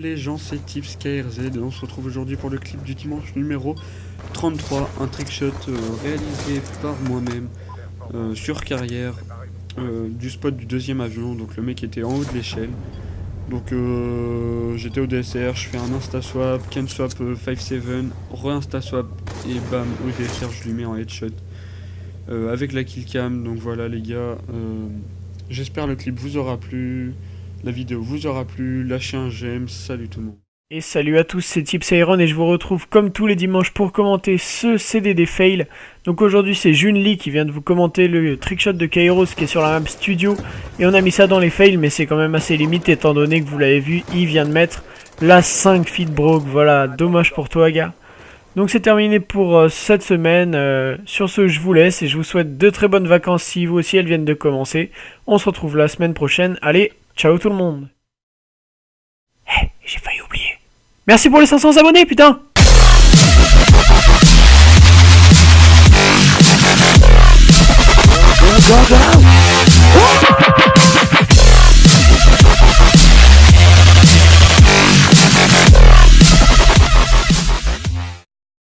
Les gens, c'est Tips KRZ et on se retrouve aujourd'hui pour le clip du dimanche numéro 33, un trickshot euh, réalisé par moi-même euh, sur carrière euh, du spot du deuxième avion, donc le mec était en haut de l'échelle. Donc j'étais au DSR, je fais un insta swap, can swap 5-7, re-insta swap et bam au DSR je lui mets en headshot avec la killcam. Donc voilà les gars, j'espère le clip vous aura plu. La vidéo vous aura plu, lâchez un j'aime, salut tout le monde. Et salut à tous, c'est Tips Iron et je vous retrouve comme tous les dimanches pour commenter ce CDD fail. Donc aujourd'hui c'est June Lee qui vient de vous commenter le trickshot de Kairos qui est sur la map studio. Et on a mis ça dans les fails mais c'est quand même assez limite étant donné que vous l'avez vu, il vient de mettre la 5 feet. Voilà, dommage pour toi gars. Donc c'est terminé pour euh, cette semaine. Euh, sur ce, je vous laisse et je vous souhaite de très bonnes vacances si vous aussi elles viennent de commencer. On se retrouve la semaine prochaine. Allez, Ciao tout le monde. Eh, j'ai failli oublier. Merci pour les 500 abonnés, putain.